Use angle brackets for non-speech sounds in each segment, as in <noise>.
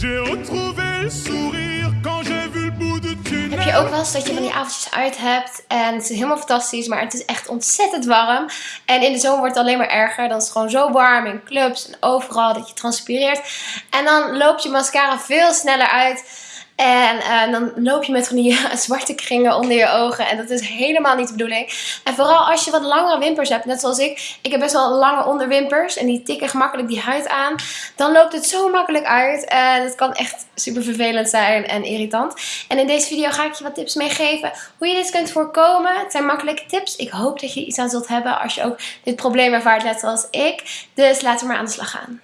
J'ai retrouvé le sourire quand j'ai. Heb je ook wel eens dat je van die avondjes uit hebt en het is helemaal fantastisch, maar het is echt ontzettend warm. En in de zomer wordt het alleen maar erger. Dan is het gewoon zo warm in clubs en overal dat je transpireert. En dan loopt je mascara veel sneller uit. En uh, dan loop je met van die <laughs> zwarte kringen onder je ogen. En dat is helemaal niet de bedoeling. En vooral als je wat langere wimpers hebt, net zoals ik. Ik heb best wel lange onderwimpers en die tikken gemakkelijk die huid aan. Dan loopt het zo makkelijk uit. En het kan echt super vervelend zijn en irritant. En in deze video ga ik je wat tips meegeven hoe je dit kunt voorkomen. Het zijn makkelijke tips. Ik hoop dat je iets aan zult hebben als je ook dit probleem ervaart net zoals ik. Dus laten we maar aan de slag gaan.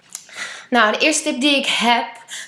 Nou, de eerste tip die ik heb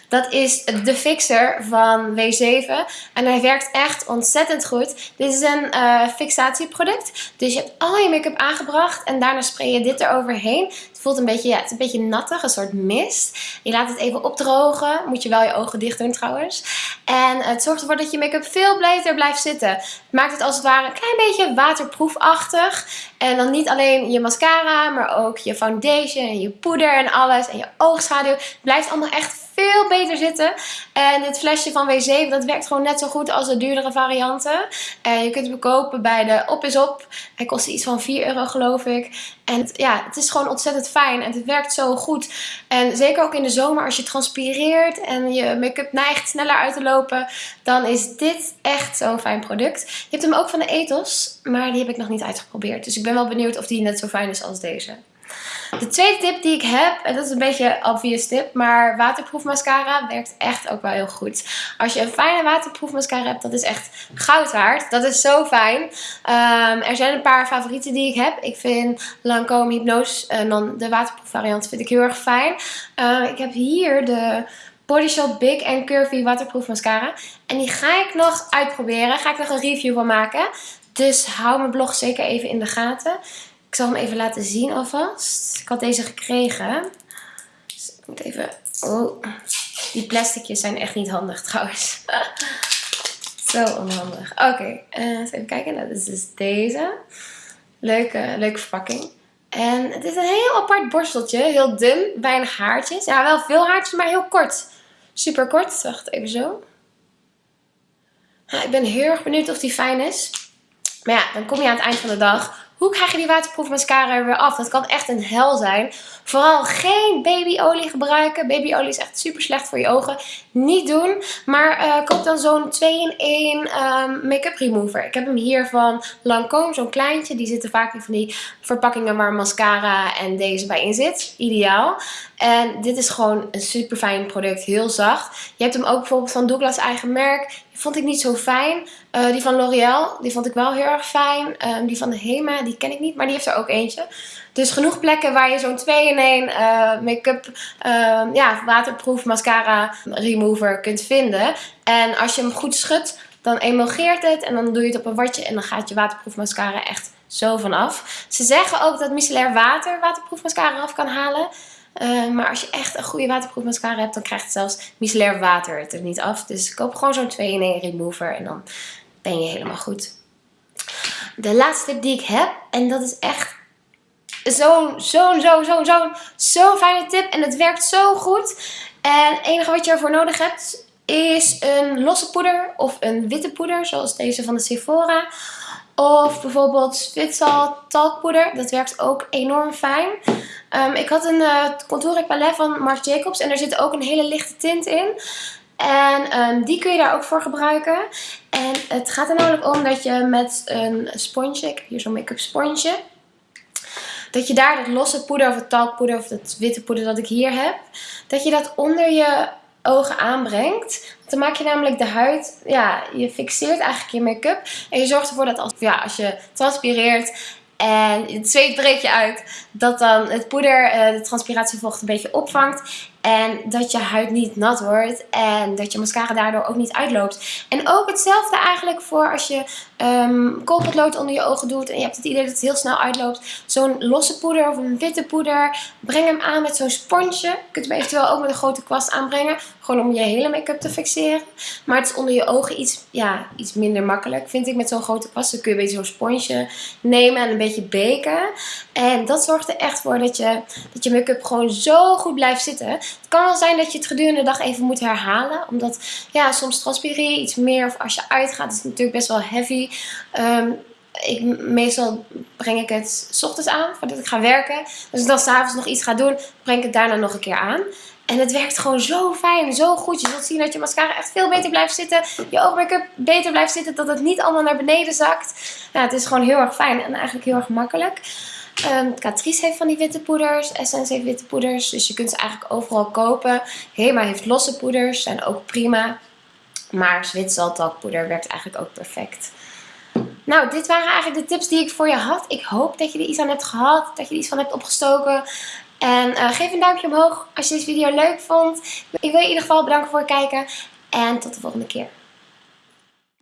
dat is de fixer van W7. En hij werkt echt ontzettend goed. Dit is een uh, fixatieproduct. Dus je hebt al je make-up aangebracht. En daarna spray je dit eroverheen. Een beetje, ja, een beetje nattig. Een soort mist. Je laat het even opdrogen. Moet je wel je ogen dicht doen trouwens. En het zorgt ervoor dat je make-up veel beter blijft zitten. Het maakt het als het ware een klein beetje waterproefachtig. En dan niet alleen je mascara, maar ook je foundation en je poeder en alles. En je oogschaduw. Blijft allemaal echt veel beter zitten. En dit flesje van W7, dat werkt gewoon net zo goed als de duurdere varianten. En je kunt hem kopen bij de Op is Op. Hij kost iets van 4 euro geloof ik. En ja, het is gewoon ontzettend fijn en het werkt zo goed. En zeker ook in de zomer als je transpireert en je make-up neigt sneller uit te lopen. Dan is dit echt zo'n fijn product. Je hebt hem ook van de Ethos, maar die heb ik nog niet uitgeprobeerd. Dus ik ben wel benieuwd of die net zo fijn is als deze. De tweede tip die ik heb, en dat is een beetje een obvious tip, maar waterproof mascara werkt echt ook wel heel goed. Als je een fijne waterproof mascara hebt, dat is echt goud waard. Dat is zo fijn. Um, er zijn een paar favorieten die ik heb. Ik vind Lancome Hypnose, uh, dan de waterproof variant, vind ik heel erg fijn. Uh, ik heb hier de Body Shop Big and Curvy waterproof mascara. En die ga ik nog uitproberen. Ga ik nog een review van maken. Dus hou mijn blog zeker even in de gaten. Ik zal hem even laten zien alvast. Ik had deze gekregen. Dus ik moet even... Oh, die plasticjes zijn echt niet handig trouwens. <laughs> Zo onhandig. Oké, okay, uh, even kijken. Dat is dus deze. Leuke, leuke verpakking. En het is een heel apart borsteltje. Heel dun, weinig haartjes. Ja, wel veel haartjes, maar heel kort. Super kort. Wacht, even zo. ik ben heel erg benieuwd of die fijn is. Maar ja, dan kom je aan het eind van de dag hoe krijg je die waterproof mascara er weer af? Dat kan echt een hel zijn. Vooral geen babyolie gebruiken. Babyolie is echt super slecht voor je ogen. Niet doen. Maar uh, koop dan zo'n 2-in-1 um, ehm, make-up remover. Ik heb hem hier van Lancome. Zo'n kleintje. Die zitten vaak in van die verpakkingen waar mascara en deze bij in zit. Ideaal. En dit is gewoon een super fijn product. Heel zacht. Je hebt hem ook bijvoorbeeld van Douglas eigen merk vond ik niet zo fijn. Uh, die van L'Oreal, die vond ik wel heel erg fijn. Um, die van de Hema, die ken ik niet, maar die heeft er ook eentje. Dus genoeg plekken waar je zo'n 2 in 1 uh, make-up, uh, ja, waterproof mascara remover kunt vinden. En als je hem goed schudt, dan emulgeert het en dan doe je het op een watje en dan gaat je waterproof mascara echt zo vanaf. Ze zeggen ook dat micellair water waterproof mascara af kan halen. Uh, maar als je echt een goede waterproof mascara hebt, dan krijgt zelfs micellair water het er niet af. Dus koop gewoon zo'n 2 in 1 remover en dan ben je helemaal goed. De laatste tip die ik heb, en dat is echt zo'n, zo'n, zo'n, zo'n, zo'n, zo'n fijne tip. En het werkt zo goed. En het enige wat je ervoor nodig hebt, is een losse poeder of een witte poeder, zoals deze van de Sephora. Of bijvoorbeeld Zwitsal talkpoeder. Dat werkt ook enorm fijn. Um, ik had een uh, Contouring Palette van Marc Jacobs. En er zit ook een hele lichte tint in. En um, die kun je daar ook voor gebruiken. En het gaat er namelijk om dat je met een sponsje. Ik heb hier zo'n make-up sponsje. Dat je daar dat losse poeder of het talkpoeder of het witte poeder dat ik hier heb. Dat je dat onder je ogen aanbrengt. Dan maak je namelijk de huid, ja, je fixeert eigenlijk je make-up. En je zorgt ervoor dat als, ja, als je transpireert en het zweet breekt je uit, dat dan het poeder uh, de transpiratievocht een beetje opvangt. En dat je huid niet nat wordt. En dat je mascara daardoor ook niet uitloopt. En ook hetzelfde eigenlijk voor als je um, koolpotlood onder je ogen doet. En je hebt het idee dat het heel snel uitloopt. Zo'n losse poeder of een witte poeder. Breng hem aan met zo'n sponsje. Je kunt hem eventueel ook met een grote kwast aanbrengen. Gewoon om je hele make-up te fixeren. Maar het is onder je ogen iets, ja, iets minder makkelijk. Vind ik met zo'n grote kwast. Dan kun je een beetje zo'n sponsje nemen en een beetje beken. En dat zorgt er echt voor dat je, dat je make-up gewoon zo goed blijft zitten. Het kan wel zijn dat je het gedurende de dag even moet herhalen. Omdat ja, soms transpireer je iets meer. Of als je uitgaat is het natuurlijk best wel heavy. Ehm, ik, meestal breng ik het s ochtends aan voordat ik ga werken. Dus als ik dan s'avonds nog iets ga doen, breng ik het daarna nog een keer aan. En het werkt gewoon zo fijn, zo goed. Je zult zien dat je mascara echt veel beter blijft zitten. Je oogmake-up beter blijft zitten. Dat het niet allemaal naar beneden zakt. Ja, het is gewoon heel erg fijn en eigenlijk heel erg makkelijk. Um, Catrice heeft van die witte poeders. Essence heeft witte poeders. Dus je kunt ze eigenlijk overal kopen. Hema heeft losse poeders. Zijn ook prima. Maar Zwitsertalkpoeder werkt eigenlijk ook perfect. Nou, dit waren eigenlijk de tips die ik voor je had. Ik hoop dat je er iets aan hebt gehad. Dat je er iets van hebt opgestoken. En uh, geef een duimpje omhoog als je deze video leuk vond. Ik wil je in ieder geval bedanken voor het kijken. En tot de volgende keer.